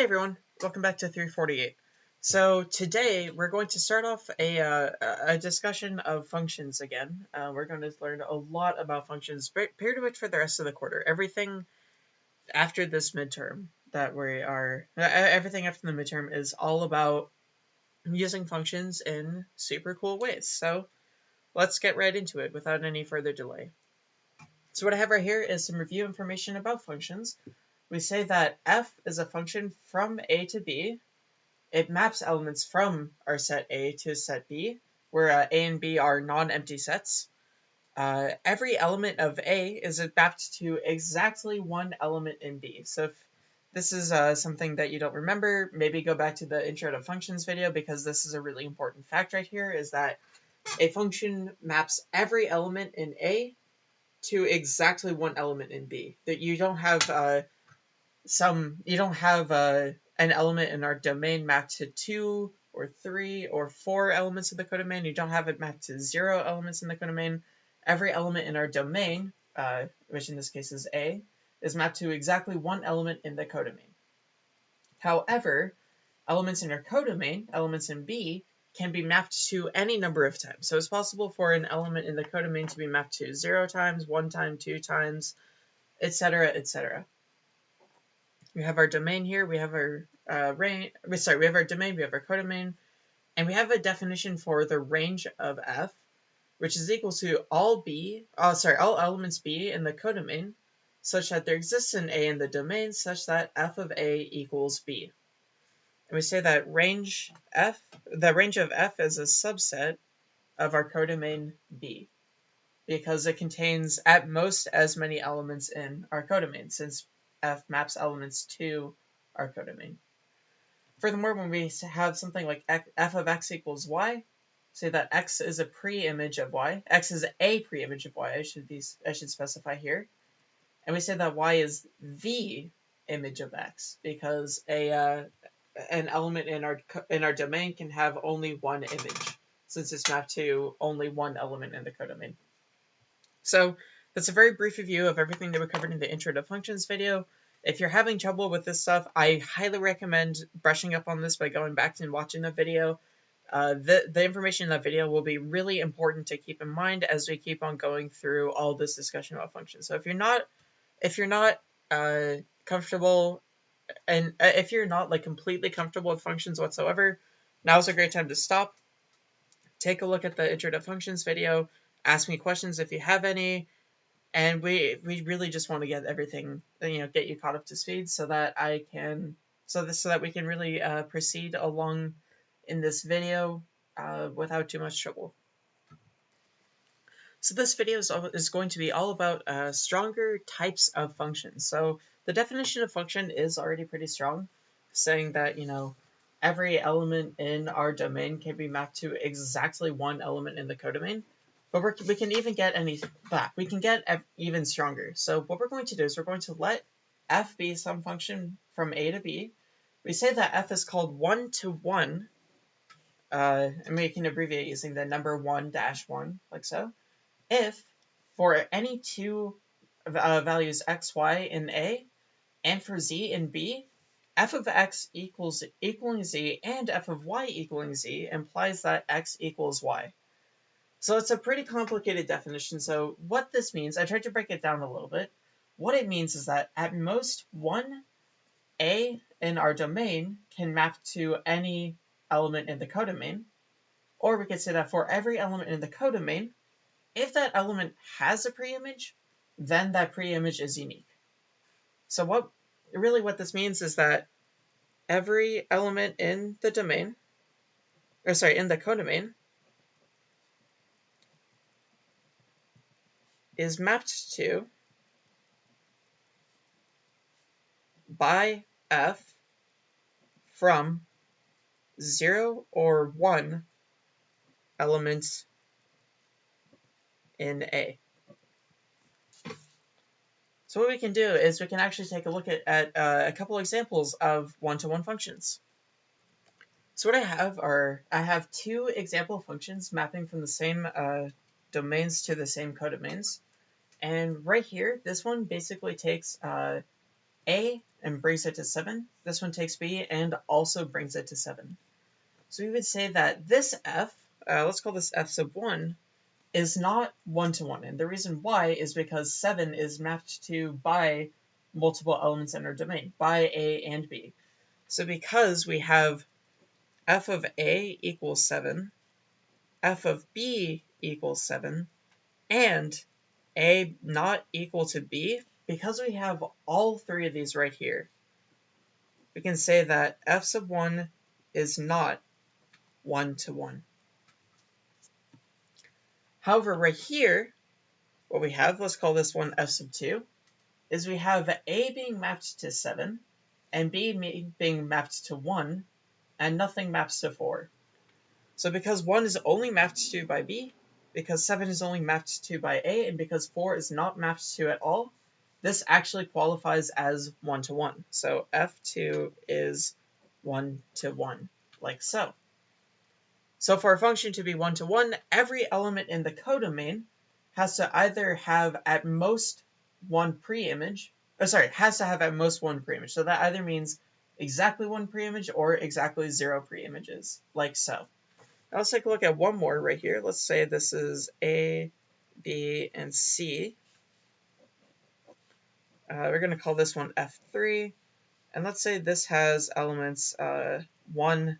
Hey everyone, welcome back to 348. So today we're going to start off a, uh, a discussion of functions again. Uh, we're going to learn a lot about functions pretty much for the rest of the quarter. Everything after this midterm that we are, everything after the midterm is all about using functions in super cool ways. So let's get right into it without any further delay. So what I have right here is some review information about functions we say that f is a function from a to b. It maps elements from our set A to set B, where uh, A and B are non-empty sets. Uh, every element of A is mapped to exactly one element in B. So if this is uh, something that you don't remember, maybe go back to the intro to functions video because this is a really important fact right here is that a function maps every element in A to exactly one element in B. That you don't have uh, some you don't have uh, an element in our domain mapped to two or three or four elements of the codomain. You don't have it mapped to zero elements in the codomain. Every element in our domain, uh, which in this case is A, is mapped to exactly one element in the codomain. However, elements in our codomain, elements in B, can be mapped to any number of times. So it's possible for an element in the codomain to be mapped to zero times, one time, two times, etc., etc we have our domain here, we have our uh, range, sorry, we have our domain, we have our codomain, and we have a definition for the range of f, which is equal to all b, oh, sorry, all elements b in the codomain, such that there exists an a in the domain such that f of a equals b. And we say that range f, the range of f is a subset of our codomain b because it contains at most as many elements in our codomain since f maps elements to our codomain. Furthermore, when we have something like f of x equals y, say that x is a pre-image of y, x is a pre-image of y, I should be I should specify here, and we say that y is the image of x because a uh, an element in our in our domain can have only one image since it's mapped to only one element in the codomain. So that's a very brief review of everything that we covered in the intro to functions video. If you're having trouble with this stuff, I highly recommend brushing up on this by going back and watching the video. Uh, the, the information in that video will be really important to keep in mind as we keep on going through all this discussion about functions. So if you're not, if you're not uh, comfortable, and uh, if you're not like completely comfortable with functions whatsoever, now's a great time to stop. Take a look at the intro to functions video. Ask me questions if you have any and we we really just want to get everything you know get you caught up to speed so that I can so this so that we can really uh, proceed along in this video uh, without too much trouble. So this video is, is going to be all about uh, stronger types of functions. So the definition of function is already pretty strong, saying that you know every element in our domain can be mapped to exactly one element in the codomain. But we're, we can even get any back. We can get even stronger. So what we're going to do is we're going to let f be some function from a to b. We say that f is called 1 to 1, uh, and we can abbreviate using the number 1 dash 1, like so, if for any two uh, values x, y in a, and for z in b, f of x equals equaling z and f of y equaling z implies that x equals y. So it's a pretty complicated definition. So what this means, I tried to break it down a little bit. What it means is that at most one A in our domain can map to any element in the codomain. Or we could say that for every element in the codomain, if that element has a preimage, then that preimage is unique. So what really what this means is that every element in the domain, or sorry, in the codomain, is mapped to by f from 0 or 1 elements in A. So what we can do is we can actually take a look at, at uh, a couple examples of one-to-one -one functions. So what I have are, I have two example functions mapping from the same uh, domains to the same codomains. And right here, this one basically takes uh, a and brings it to 7. This one takes b and also brings it to 7. So we would say that this f, uh, let's call this f sub 1, is not one-to-one. And the reason why is because 7 is mapped to by multiple elements in our domain, by a and b. So because we have f of a equals 7, f of b equals 7, and a not equal to b, because we have all three of these right here, we can say that f sub 1 is not 1 to 1. However, right here, what we have, let's call this one f sub 2, is we have a being mapped to 7, and b being mapped to 1, and nothing maps to 4. So because 1 is only mapped to by b, because 7 is only mapped to by a, and because 4 is not mapped to at all, this actually qualifies as 1 to 1. So f2 is 1 to 1, like so. So for a function to be one-to-one, every element in the codomain has to either have at most one preimage, or sorry, has to have at most one preimage. So that either means exactly one preimage or exactly zero preimages, like so. Now let's take a look at one more right here. Let's say this is A, B, and C. Uh, we're going to call this one F3. And let's say this has elements uh, 1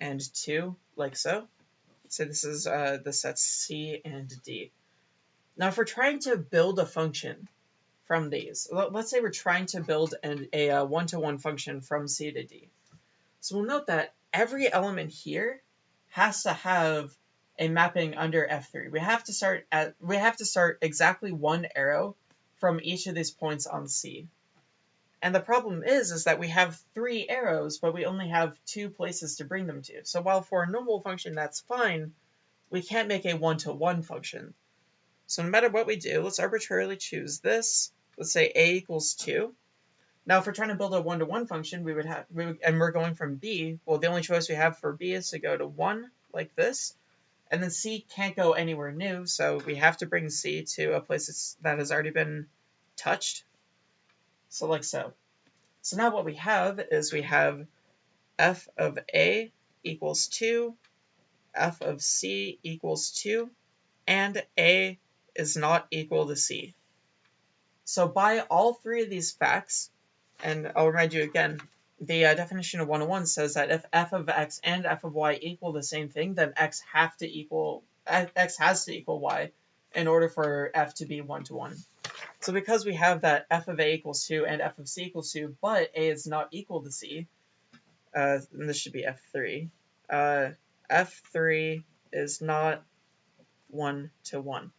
and 2 like so. So this is uh, the sets C and D. Now if we're trying to build a function from these, let's say we're trying to build an, a uh, one-to-one -one function from C to D. So we'll note that every element here has to have a mapping under F3. We have to start at we have to start exactly one arrow from each of these points on C. And the problem is, is that we have three arrows, but we only have two places to bring them to. So while for a normal function that's fine, we can't make a one-to-one -one function. So no matter what we do, let's arbitrarily choose this. Let's say a equals 2. Now if we're trying to build a one-to-one -one function, we would have, we would, and we're going from b, well the only choice we have for b is to go to 1, like this. And then c can't go anywhere new, so we have to bring c to a place that has already been touched, so like so. So now what we have is we have f of a equals 2, f of c equals 2, and a is not equal to c. So by all three of these facts, and I'll remind you again, the uh, definition of 101 says that if f of x and f of y equal the same thing, then x have to equal x has to equal y in order for f to be one to one. So because we have that f of a equals 2 and f of c equals 2, but a is not equal to c, uh, this should be f3, uh, f3 is not 1 to 1.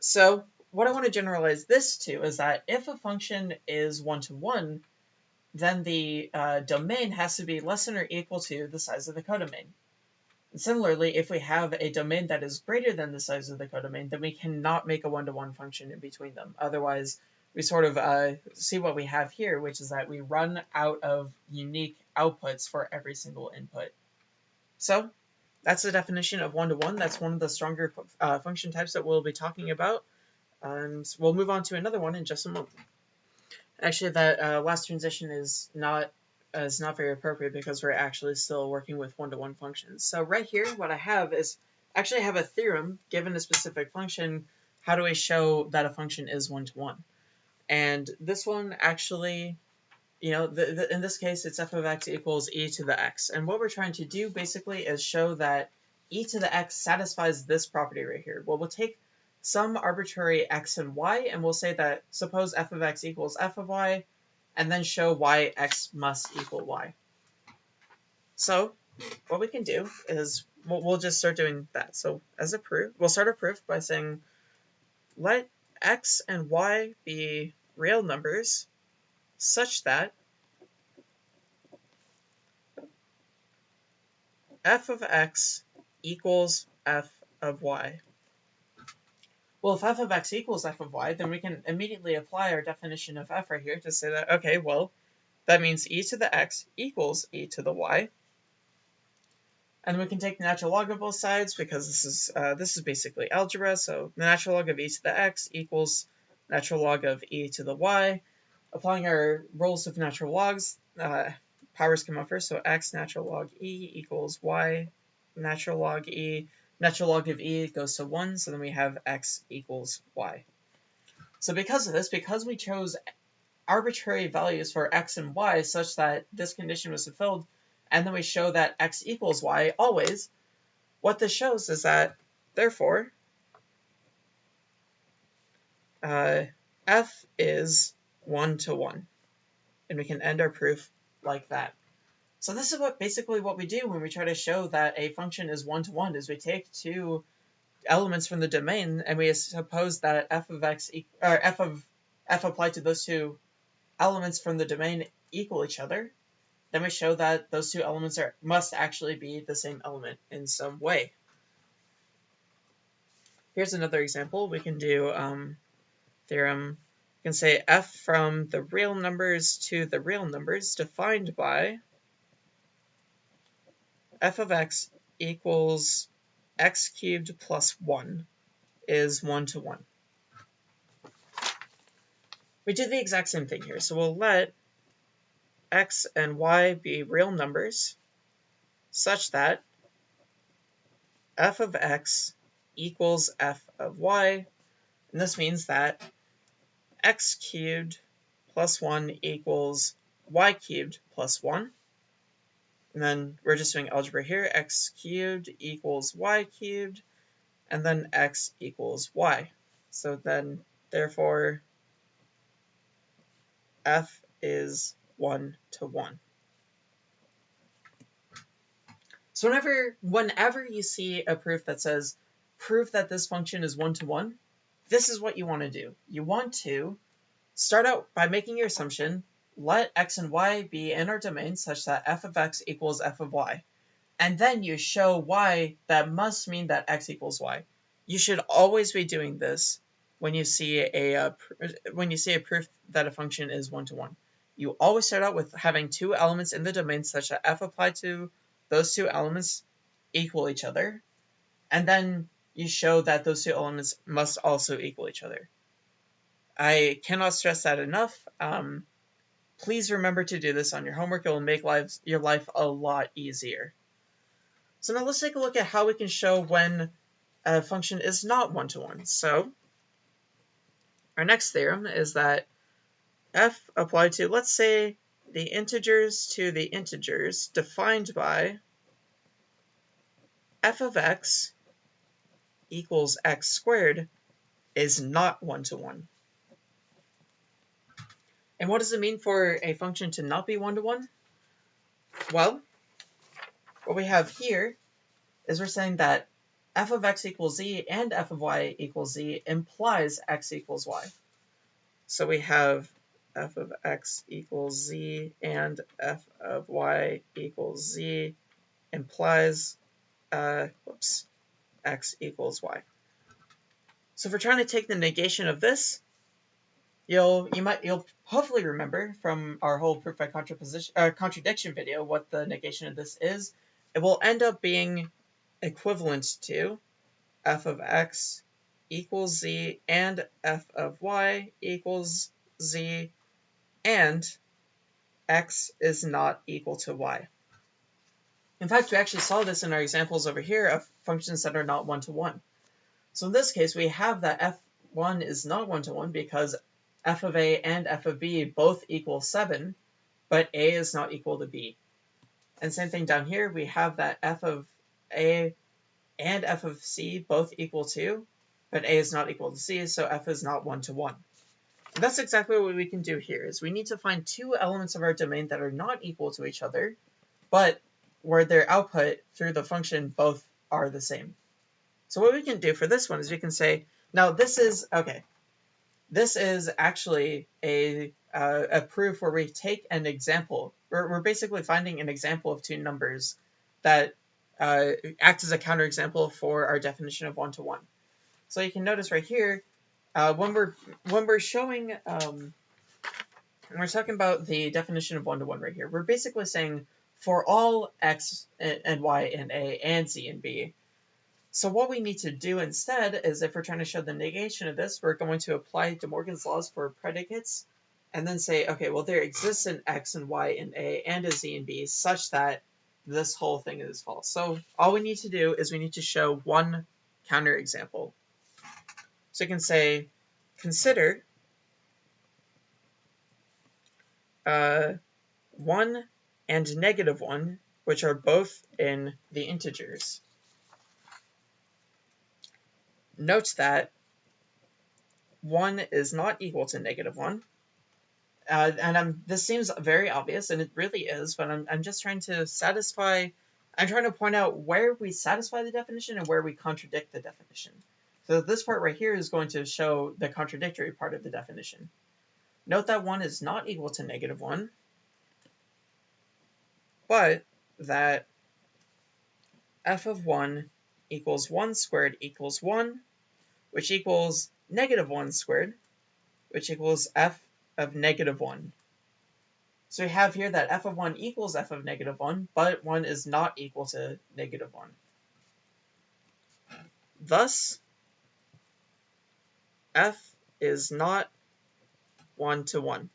So what I want to generalize this to is that if a function is 1 to 1, then the uh, domain has to be less than or equal to the size of the codomain. Similarly, if we have a domain that is greater than the size of the codomain, then we cannot make a one-to-one -one function in between them. Otherwise, we sort of uh, see what we have here, which is that we run out of unique outputs for every single input. So that's the definition of one-to-one. -one. That's one of the stronger uh, function types that we'll be talking about. And we'll move on to another one in just a moment. Actually, that uh, last transition is not is not very appropriate because we're actually still working with one-to-one -one functions. So right here, what I have is actually I have a theorem given a specific function. How do I show that a function is one-to-one? -one? And this one actually, you know, the, the, in this case, it's f of x equals e to the x. And what we're trying to do basically is show that e to the x satisfies this property right here. Well, we'll take some arbitrary x and y, and we'll say that suppose f of x equals f of y, and then show why x must equal y. So what we can do is we'll, we'll just start doing that. So as a proof, we'll start a proof by saying let x and y be real numbers such that f of x equals f of y. Well, if f of x equals f of y, then we can immediately apply our definition of f right here to say that, okay, well, that means e to the x equals e to the y. And we can take the natural log of both sides because this is uh, this is basically algebra. So the natural log of e to the x equals natural log of e to the y. applying our rules of natural logs, uh, powers come out first, so x natural log e equals y natural log e. Natural log of e goes to 1, so then we have x equals y. So because of this, because we chose arbitrary values for x and y such that this condition was fulfilled, and then we show that x equals y always, what this shows is that, therefore, uh, f is 1 to 1. And we can end our proof like that. So this is what basically what we do when we try to show that a function is one-to-one, -one, is we take two elements from the domain and we suppose that f of x or f of f applied to those two elements from the domain equal each other. Then we show that those two elements are must actually be the same element in some way. Here's another example. We can do um, theorem. We can say f from the real numbers to the real numbers defined by f of x equals x cubed plus 1 is 1 to 1. We do the exact same thing here. So we'll let x and y be real numbers such that f of x equals f of y. And this means that x cubed plus 1 equals y cubed plus 1. And then we're just doing algebra here. x cubed equals y cubed, and then x equals y. So then, therefore, f is 1 to 1. So whenever, whenever you see a proof that says, prove that this function is 1 to 1, this is what you want to do. You want to start out by making your assumption let x and y be in our domain such that f of x equals f of y. And then you show y that must mean that x equals y. You should always be doing this when you see a uh, when you see a proof that a function is one to one. You always start out with having two elements in the domain such that f applied to those two elements equal each other, and then you show that those two elements must also equal each other. I cannot stress that enough. Um, Please remember to do this on your homework. It will make lives, your life a lot easier. So now let's take a look at how we can show when a function is not one-to-one. -one. So our next theorem is that f applied to, let's say, the integers to the integers defined by f of x equals x squared is not one-to-one. -one. And what does it mean for a function to not be one-to-one? -one? Well, what we have here is we're saying that f of x equals z and f of y equals z implies x equals y. So we have f of x equals z and f of y equals z implies uh, whoops, x equals y. So if we're trying to take the negation of this, you'll you might you'll hopefully remember from our whole proof by contraposition uh, contradiction video what the negation of this is. It will end up being equivalent to f of x equals z and f of y equals z and x is not equal to y. In fact, we actually saw this in our examples over here of functions that are not one-to-one. -one. So in this case, we have that f1 is not one-to-one -one because f of a and f of b both equal 7, but a is not equal to b. And same thing down here, we have that f of a and f of c both equal 2, but a is not equal to c, so f is not 1 to 1. And that's exactly what we can do here, is we need to find two elements of our domain that are not equal to each other, but where their output through the function both are the same. So what we can do for this one is we can say, now this is, okay, this is actually a, uh, a proof where we take an example. We're, we're basically finding an example of two numbers that uh, act as a counterexample for our definition of one-to-one. -one. So you can notice right here, uh, when we're when we're showing, um, when we're talking about the definition of one-to-one -one right here, we're basically saying for all x and y and a and z and b, so what we need to do instead is if we're trying to show the negation of this, we're going to apply De Morgan's laws for predicates and then say, okay, well, there exists an x and y and a and a z and b such that this whole thing is false. So all we need to do is we need to show one counterexample. So you can say, consider uh, 1 and negative 1, which are both in the integers. Note that 1 is not equal to negative 1. Uh, and I'm, this seems very obvious, and it really is, but I'm, I'm just trying to satisfy, I'm trying to point out where we satisfy the definition and where we contradict the definition. So this part right here is going to show the contradictory part of the definition. Note that 1 is not equal to negative 1, but that f of 1 equals 1 squared equals 1, which equals negative 1 squared, which equals f of negative 1. So we have here that f of 1 equals f of negative 1, but 1 is not equal to negative 1. Thus, f is not 1 to 1.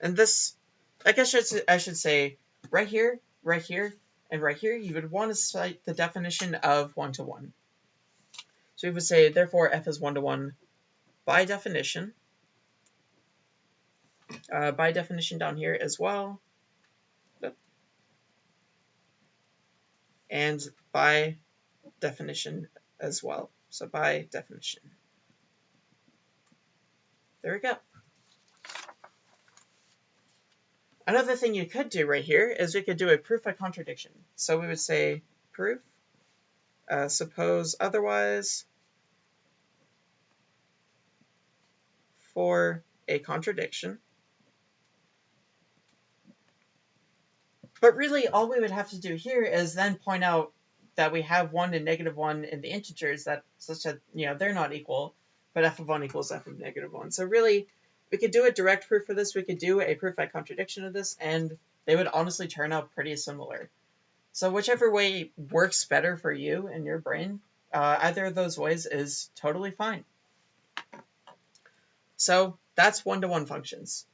And this, I guess I should, say, right here, right here, and right here, you would want to cite the definition of 1 to 1. So we would say, therefore, f is 1 to 1 by definition. Uh, by definition down here as well. And by definition as well. So by definition. There we go. Another thing you could do right here is we could do a proof by contradiction. So we would say proof, uh, suppose otherwise for a contradiction. But really, all we would have to do here is then point out that we have 1 and negative 1 in the integers that such that, you know, they're not equal, but f of 1 equals f of negative 1. So really, we could do a direct proof for this, we could do a proof by contradiction of this, and they would honestly turn out pretty similar. So whichever way works better for you and your brain, uh, either of those ways is totally fine. So that's one-to-one -one functions.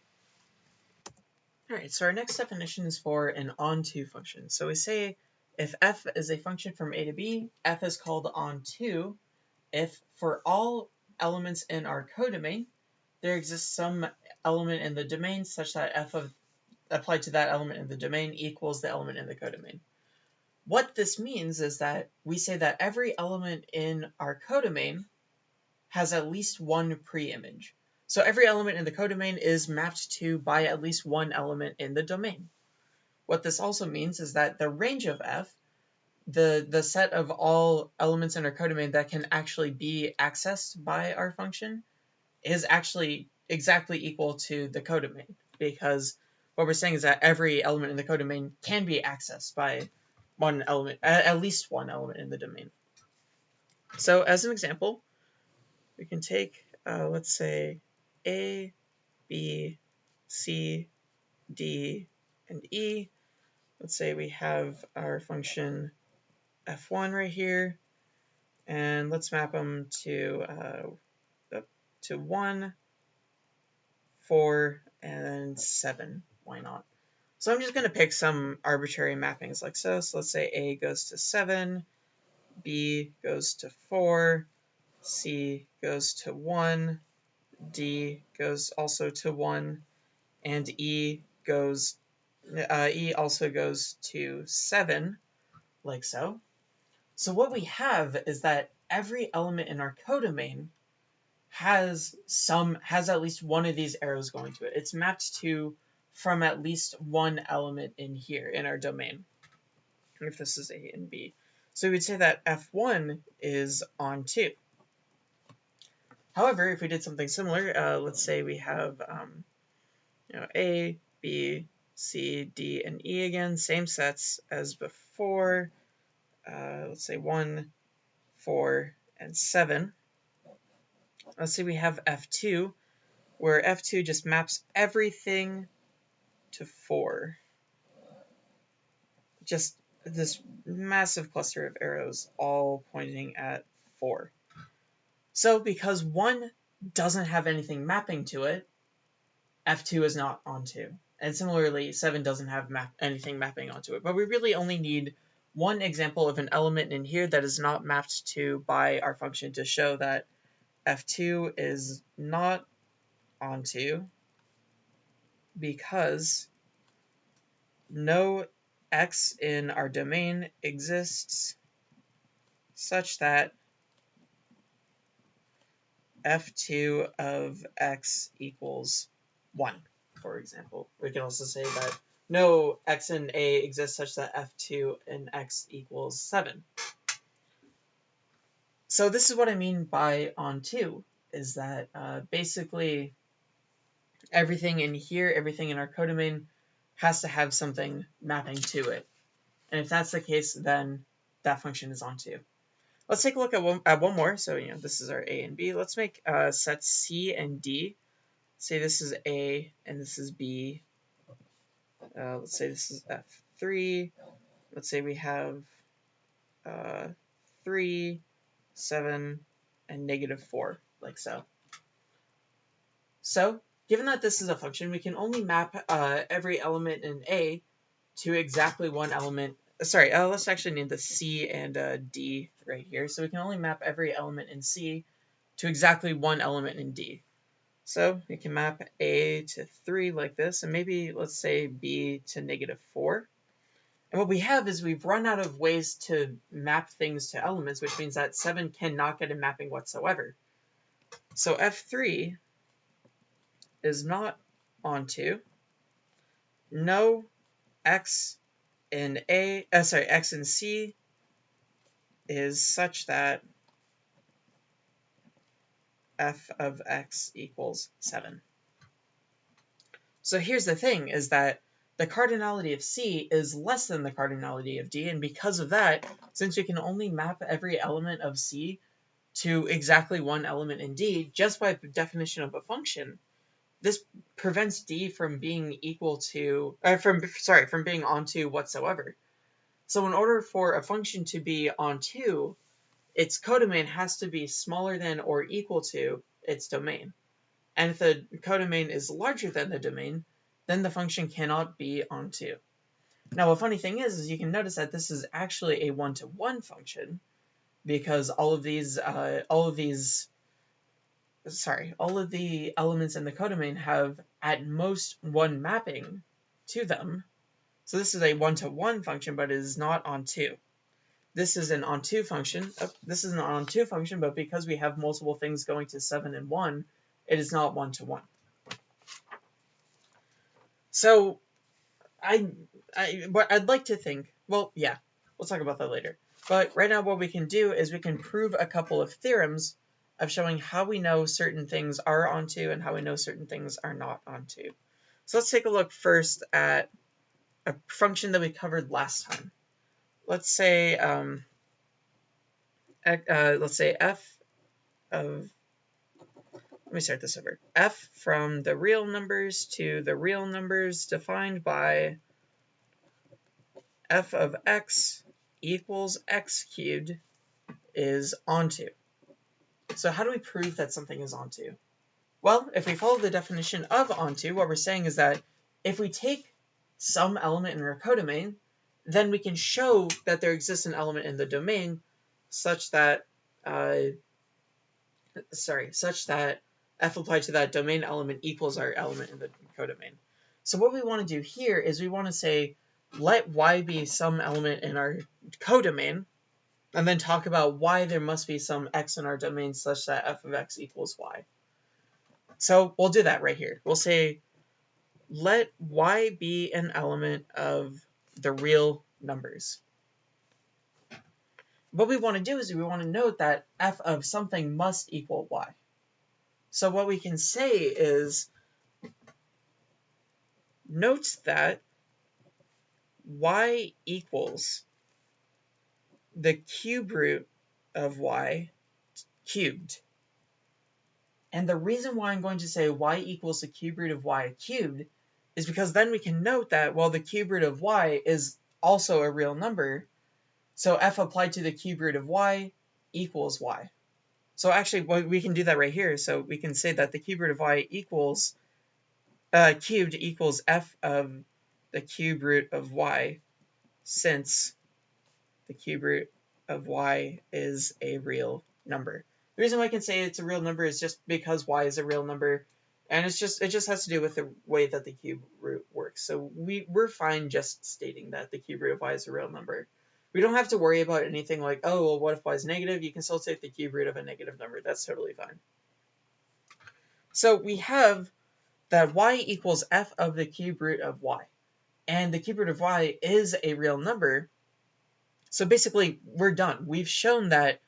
All right, so our next definition is for an onto function. So we say if f is a function from a to b, f is called onto if for all elements in our codomain, there exists some element in the domain such that f of applied to that element in the domain equals the element in the codomain. What this means is that we say that every element in our codomain has at least one preimage. So every element in the codomain is mapped to by at least one element in the domain. What this also means is that the range of f, the, the set of all elements in our codomain that can actually be accessed by our function, is actually exactly equal to the codomain because what we're saying is that every element in the codomain can be accessed by one element, at least one element in the domain. So as an example, we can take, uh, let's say, a, B, C, D, and E. Let's say we have our function f1 right here, and let's map them to uh, to 1, 4, and 7. Why not? So I'm just going to pick some arbitrary mappings like so. So let's say A goes to 7, B goes to 4, C goes to 1, D goes also to 1, and E goes uh, E also goes to 7, like so. So what we have is that every element in our codomain has some has at least one of these arrows going to it. It's mapped to from at least one element in here in our domain. If this is A and B. So we'd say that F1 is onto. However, if we did something similar, uh, let's say we have um, you know, A, B, C, D, and E again, same sets as before. Uh, let's say 1, 4, and 7. Let's say we have F2, where F2 just maps everything to 4. Just this massive cluster of arrows all pointing at 4. So because 1 doesn't have anything mapping to it, f2 is not onto. And similarly, 7 doesn't have map anything mapping onto it. But we really only need one example of an element in here that is not mapped to by our function to show that f2 is not onto because no x in our domain exists such that f2 of x equals 1, for example. We can also say that no x in A exists such that f2 in x equals 7. So this is what I mean by onto, is that uh, basically everything in here, everything in our codomain has to have something mapping to it. And if that's the case, then that function is onto. Let's take a look at one, at one more. So, you know, this is our A and B. Let's make uh, sets C and D. Say this is A and this is B. Uh, let's say this is F3. Let's say we have uh, 3, 7, and negative 4, like so. So, given that this is a function, we can only map uh, every element in A to exactly one element sorry, uh, let's actually need the C and uh, D right here. So we can only map every element in C to exactly one element in D. So we can map A to 3 like this, and maybe let's say B to negative 4. And what we have is we've run out of ways to map things to elements, which means that 7 cannot get a mapping whatsoever. So F3 is not onto no x in A, uh, sorry, x in C is such that f of x equals 7. So here's the thing, is that the cardinality of C is less than the cardinality of D, and because of that, since we can only map every element of C to exactly one element in D, just by definition of a function, this prevents D from being equal to, uh, from sorry, from being onto whatsoever. So in order for a function to be onto, its codomain has to be smaller than or equal to its domain. And if the codomain is larger than the domain, then the function cannot be onto. Now, a funny thing is, is you can notice that this is actually a one-to-one -one function because all of these, uh, all of these sorry, all of the elements in the codomain have at most one mapping to them. So this is a one-to-one -one function, but it is not onto. This is an onto function. Oh, this is an onto function, but because we have multiple things going to 7 and 1, it is not one-to-one. -one. So I, I, what I'd like to think, well, yeah, we'll talk about that later. But right now what we can do is we can prove a couple of theorems of showing how we know certain things are onto and how we know certain things are not onto. So let's take a look first at a function that we covered last time. Let's say, um, uh, let's say f of, let me start this over. f from the real numbers to the real numbers defined by f of x equals x cubed is onto. So how do we prove that something is onto? Well, if we follow the definition of onto, what we're saying is that if we take some element in our codomain, then we can show that there exists an element in the domain such that, uh, sorry, such that f applied to that domain element equals our element in the codomain. So what we want to do here is we want to say, let y be some element in our codomain, and then talk about why there must be some x in our domain such that f of x equals y. So we'll do that right here. We'll say let y be an element of the real numbers. What we want to do is we want to note that f of something must equal y. So what we can say is note that y equals the cube root of y cubed. And the reason why I'm going to say y equals the cube root of y cubed is because then we can note that, well, the cube root of y is also a real number, so f applied to the cube root of y equals y. So actually, well, we can do that right here. So we can say that the cube root of y equals uh, cubed equals f of the cube root of y since the cube root of y is a real number. The reason why I can say it's a real number is just because y is a real number and it's just it just has to do with the way that the cube root works. So we, we're fine just stating that the cube root of y is a real number. We don't have to worry about anything like, oh, well, what if y is negative? You can still take the cube root of a negative number. That's totally fine. So we have that y equals f of the cube root of y. And the cube root of y is a real number. So basically, we're done. We've shown that,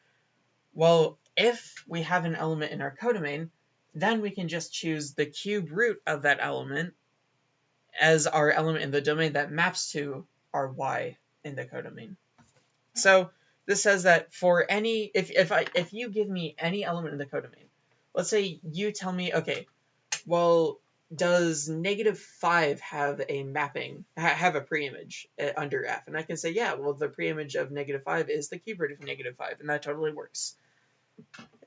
well, if we have an element in our codomain, then we can just choose the cube root of that element as our element in the domain that maps to our y in the codomain. So this says that for any, if, if, I, if you give me any element in the codomain, let's say you tell me, okay, well, does negative 5 have a mapping, ha have a preimage uh, under f? And I can say, yeah, well, the preimage of negative 5 is the cube root of negative 5, and that totally works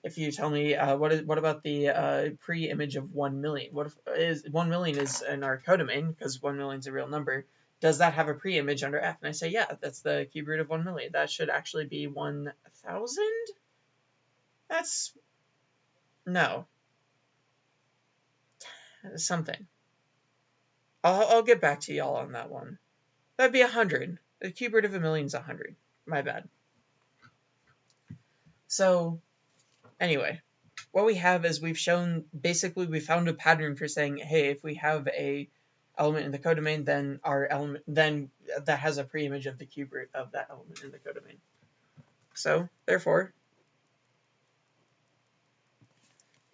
if you tell me uh, what is what about the uh, pre-image of one million? What if is one million is in our codomain because one million is a real number? Does that have a pre-image under f? And I say yeah, that's the cube root of one million. That should actually be one thousand. That's no something. I'll I'll get back to y'all on that one. That'd be a hundred. The cube root of a million is a hundred. My bad. So Anyway, what we have is we've shown, basically we found a pattern for saying, hey, if we have a element in the codomain, then our element, then that has a preimage of the cube root of that element in the codomain. So, therefore,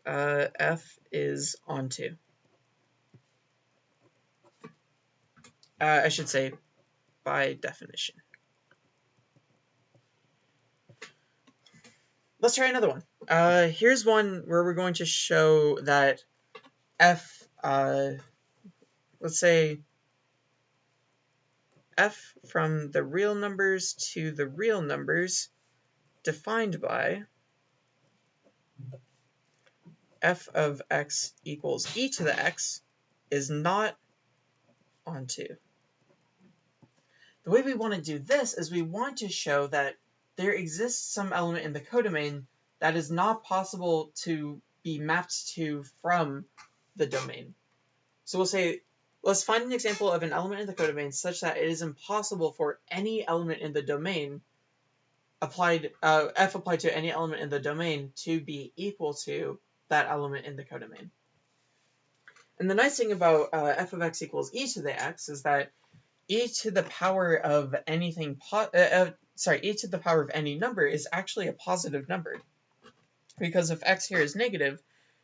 uh, f is onto. Uh, I should say by definition. Let's try another one. Uh, here's one where we're going to show that f, uh, let's say f from the real numbers to the real numbers defined by f of x equals e to the x is not onto. The way we want to do this is we want to show that there exists some element in the codomain that is not possible to be mapped to from the domain. So we'll say, let's find an example of an element in the codomain such that it is impossible for any element in the domain applied, uh, f applied to any element in the domain to be equal to that element in the codomain. And the nice thing about uh, f of x equals e to the x is that e to the power of anything, uh, uh, sorry, e to the power of any number is actually a positive number. Because if x here is negative,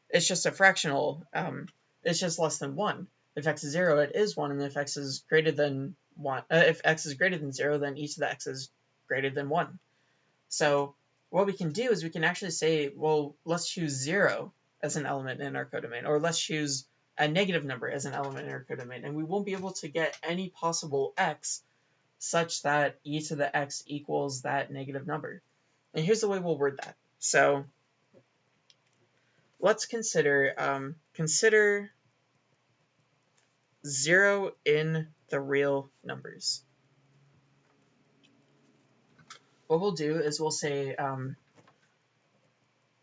it's just a fractional, um, it's just less than 1. If x is 0, it is 1, and if x is greater than 1, uh, if x is greater than 0, then e to the x is greater than 1. So what we can do is we can actually say, well, let's choose 0 as an element in our codomain, or let's choose a negative number as an element in our codomain, and we won't be able to get any possible x such that e to the x equals that negative number. And here's the way we'll word that. So let's consider um, consider zero in the real numbers. What we'll do is we'll say um,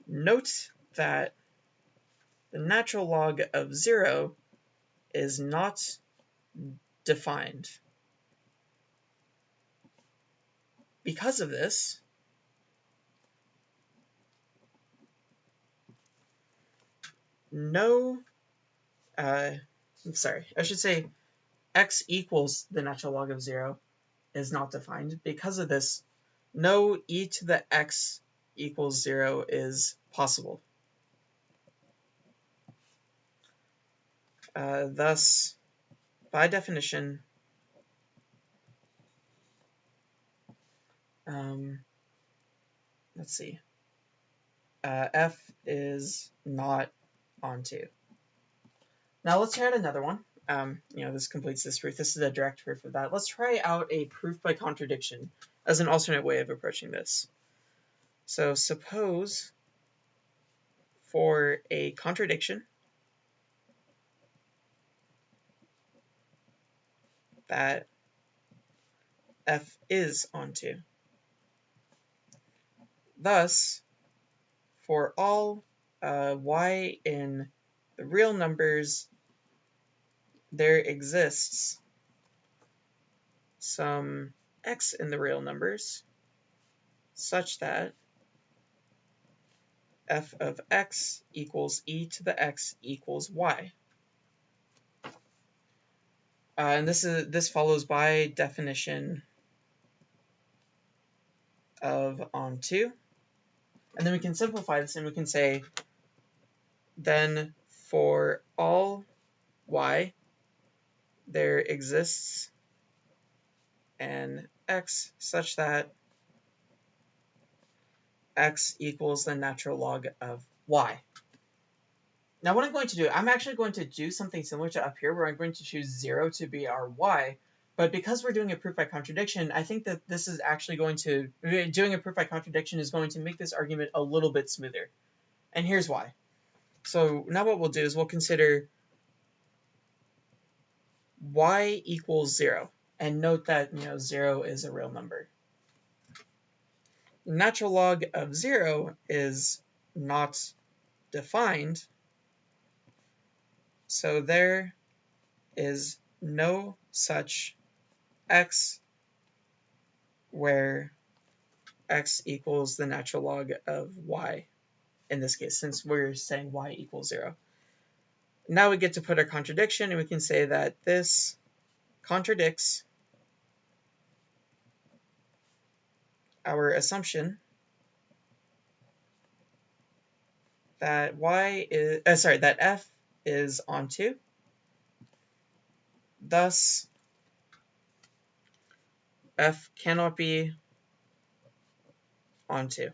note that the natural log of zero is not defined. Because of this, no, uh, I'm sorry, I should say x equals the natural log of 0 is not defined. Because of this, no e to the x equals 0 is possible. Uh, thus, by definition, Um, let's see. Uh, F is not onto. Now let's try out another one. Um, you know, this completes this proof. This is a direct proof of that. Let's try out a proof by contradiction as an alternate way of approaching this. So suppose for a contradiction, that f is onto. Thus, for all uh, y in the real numbers, there exists some x in the real numbers such that f of x equals e to the x equals y. Uh, and this is this follows by definition of onto. And then we can simplify this and we can say then for all y there exists an x such that x equals the natural log of y. Now what I'm going to do, I'm actually going to do something similar to up here where I'm going to choose 0 to be our y, but because we're doing a proof by contradiction, I think that this is actually going to, doing a proof by contradiction is going to make this argument a little bit smoother. And here's why. So now what we'll do is we'll consider y equals 0. And note that, you know, 0 is a real number natural log of 0 is not defined, so there is no such x where x equals the natural log of y in this case, since we're saying y equals 0. Now we get to put a contradiction, and we can say that this contradicts our assumption that y is, uh, sorry, that f is onto. Thus, f cannot be onto.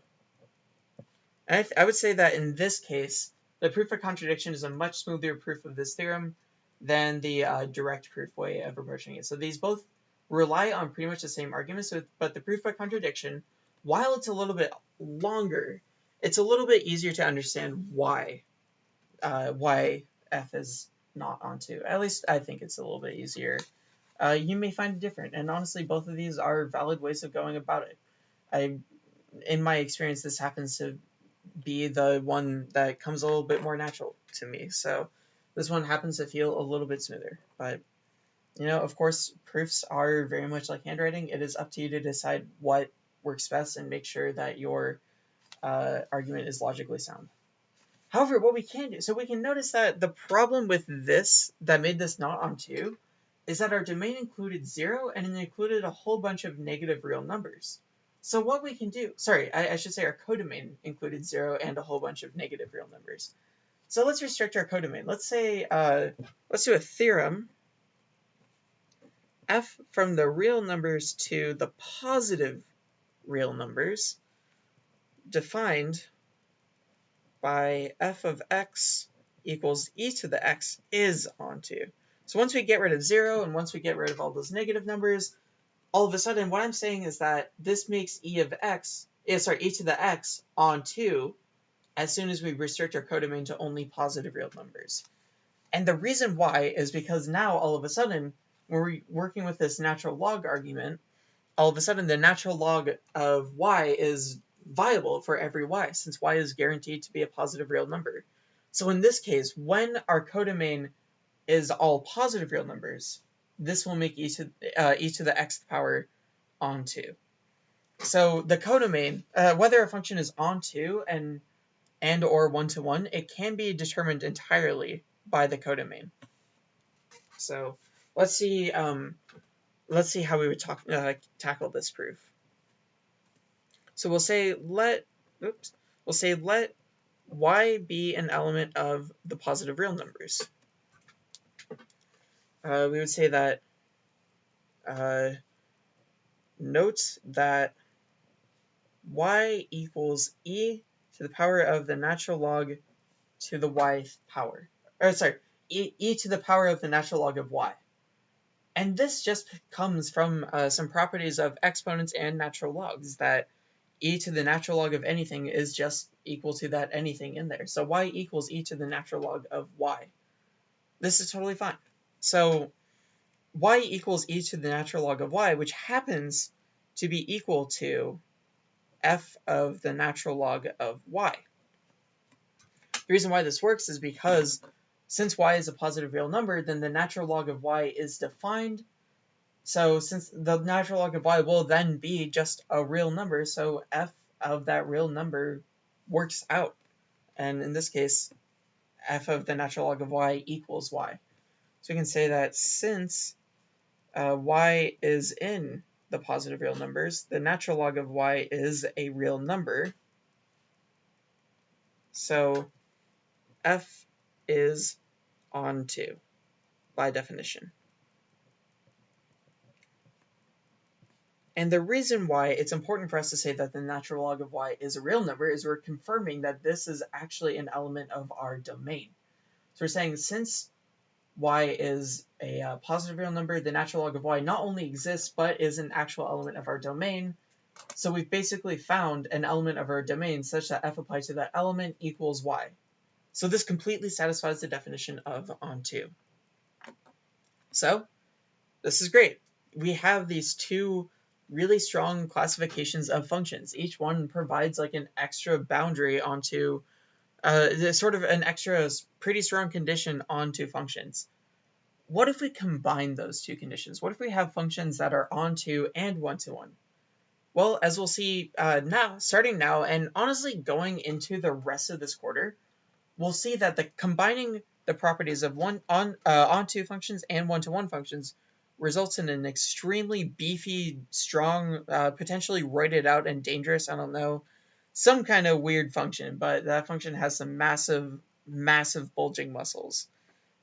I, I would say that in this case, the proof of contradiction is a much smoother proof of this theorem than the uh, direct proof way of approaching it. So these both rely on pretty much the same arguments, but the proof by contradiction, while it's a little bit longer, it's a little bit easier to understand why uh, why f is not onto. At least I think it's a little bit easier. Uh, you may find it different, and honestly, both of these are valid ways of going about it. I, in my experience, this happens to be the one that comes a little bit more natural to me. So this one happens to feel a little bit smoother, but you know, of course, proofs are very much like handwriting. It is up to you to decide what works best and make sure that your uh, argument is logically sound. However, what we can do, so we can notice that the problem with this that made this not onto is that our domain included zero and it included a whole bunch of negative real numbers. So what we can do, sorry, I, I should say our codomain included zero and a whole bunch of negative real numbers. So let's restrict our codomain. Let's say, uh, let's do a theorem f from the real numbers to the positive real numbers defined by f of x equals e to the x is onto. So once we get rid of 0 and once we get rid of all those negative numbers, all of a sudden what I'm saying is that this makes e of x, eh, sorry, e to the x onto as soon as we restrict our codomain to only positive real numbers. And the reason why is because now all of a sudden when we're working with this natural log argument, all of a sudden the natural log of y is viable for every y, since y is guaranteed to be a positive real number. So in this case, when our codomain is all positive real numbers, this will make each of, uh, e to the xth power onto. So the codomain, uh, whether a function is onto and and or one-to-one, -one, it can be determined entirely by the codomain. So let's see um, let's see how we would talk, uh, tackle this proof. So we'll say let oops we'll say let y be an element of the positive real numbers. Uh, we would say that uh, note that y equals e to the power of the natural log to the y power. Or sorry, e, e to the power of the natural log of y. And this just comes from uh, some properties of exponents and natural logs that e to the natural log of anything is just equal to that anything in there. So y equals e to the natural log of y. This is totally fine. So y equals e to the natural log of y, which happens to be equal to f of the natural log of y. The reason why this works is because since y is a positive real number, then the natural log of y is defined. So since the natural log of y will then be just a real number, so f of that real number works out. And in this case, f of the natural log of y equals y. So we can say that since uh, y is in the positive real numbers, the natural log of y is a real number. So f is onto by definition. And the reason why it's important for us to say that the natural log of y is a real number is we're confirming that this is actually an element of our domain. So we're saying since y is a uh, positive real number, the natural log of y not only exists, but is an actual element of our domain. So we've basically found an element of our domain such that f applied to that element equals y. So this completely satisfies the definition of onto. So this is great. We have these two really strong classifications of functions. Each one provides like an extra boundary onto uh, sort of an extra pretty strong condition onto functions. What if we combine those two conditions? What if we have functions that are onto and one-to-one? Well, as we'll see uh, now, starting now, and honestly going into the rest of this quarter, we'll see that the combining the properties of one on uh, onto functions and one-to-one functions results in an extremely beefy, strong, uh, potentially roided out and dangerous, I don't know, some kind of weird function, but that function has some massive, massive bulging muscles.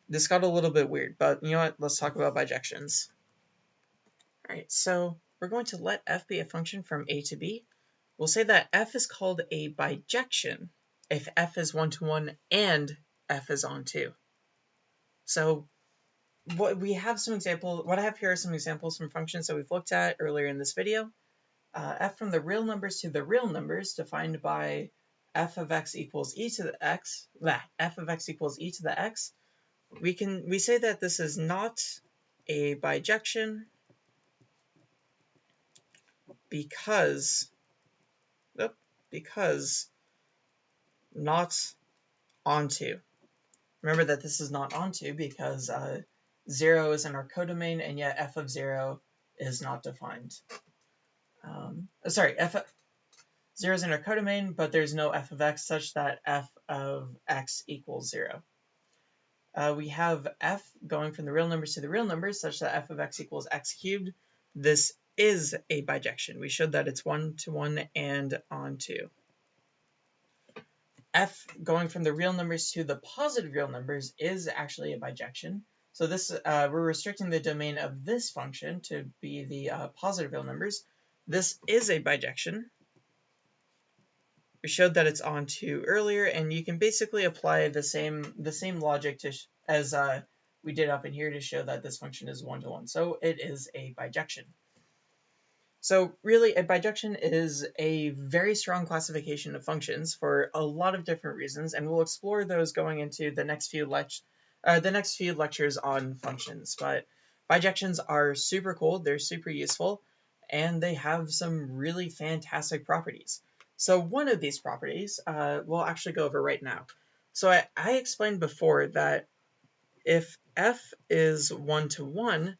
This got a little bit weird, but you know what? Let's talk about bijections. Alright, so we're going to let f be a function from a to b. We'll say that f is called a bijection if f is one-to-one and f is onto. So what we have some example, what I have here are some examples from functions that we've looked at earlier in this video. Uh, f from the real numbers to the real numbers defined by f of x equals e to the x, blah, f of x equals e to the x. We can, we say that this is not a bijection because, because not onto. Remember that this is not onto because uh, 0 is in our codomain, and yet f of 0 is not defined. Um, uh, sorry, f 0 is in our codomain, but there's no f of x such that f of x equals 0. Uh, we have f going from the real numbers to the real numbers such that f of x equals x cubed. This is a bijection. We showed that it's one to one and onto. f going from the real numbers to the positive real numbers is actually a bijection. So this uh, we're restricting the domain of this function to be the uh, positive real numbers. This is a bijection. We showed that it's on onto earlier, and you can basically apply the same the same logic to as uh, we did up in here to show that this function is one to one. So it is a bijection. So really, a bijection is a very strong classification of functions for a lot of different reasons, and we'll explore those going into the next few lectures uh, the next few lectures on functions. But bijections are super cool, they're super useful, and they have some really fantastic properties. So one of these properties uh, we'll actually go over right now. So I, I explained before that if f is one to one,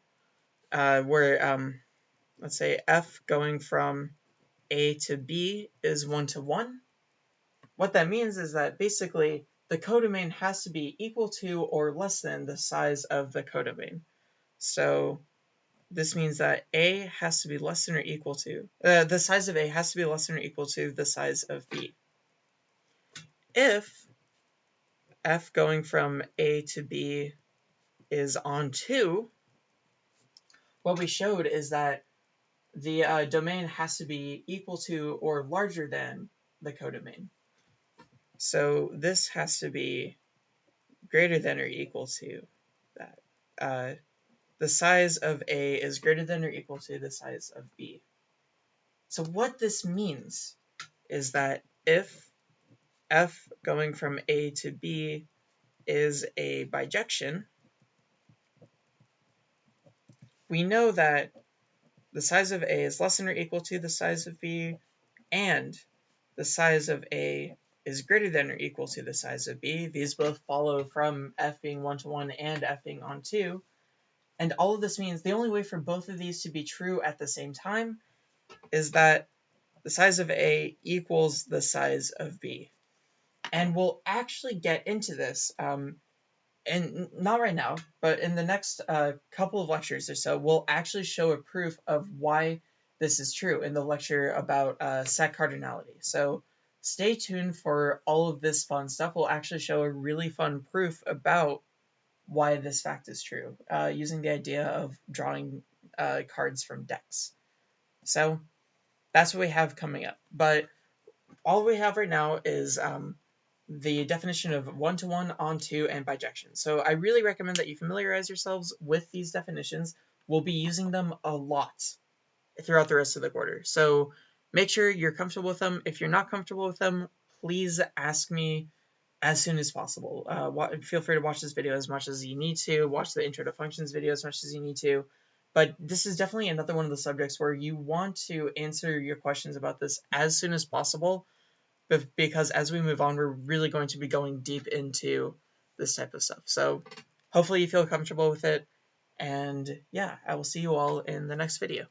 uh, where um, let's say f going from a to b is one to one, what that means is that basically the codomain has to be equal to or less than the size of the codomain. So this means that A has to be less than or equal to, uh, the size of A has to be less than or equal to the size of B. If F going from A to B is on onto, what we showed is that the uh, domain has to be equal to or larger than the codomain. So this has to be greater than or equal to that. Uh, the size of A is greater than or equal to the size of B. So what this means is that if f going from A to B is a bijection, we know that the size of A is less than or equal to the size of B, and the size of A is greater than or equal to the size of B. These both follow from F being 1 to 1 and F being onto. And all of this means the only way for both of these to be true at the same time is that the size of A equals the size of B. And we'll actually get into this, um, and not right now, but in the next uh, couple of lectures or so, we'll actually show a proof of why this is true in the lecture about uh, set cardinality. So stay tuned for all of this fun stuff. We'll actually show a really fun proof about why this fact is true uh, using the idea of drawing uh, cards from decks. So that's what we have coming up. But all we have right now is um, the definition of one-to-one, onto, and bijection. So I really recommend that you familiarize yourselves with these definitions. We'll be using them a lot throughout the rest of the quarter. So make sure you're comfortable with them. If you're not comfortable with them, please ask me as soon as possible. Uh, feel free to watch this video as much as you need to, watch the intro to functions video as much as you need to. But this is definitely another one of the subjects where you want to answer your questions about this as soon as possible, because as we move on, we're really going to be going deep into this type of stuff. So hopefully you feel comfortable with it. And yeah, I will see you all in the next video.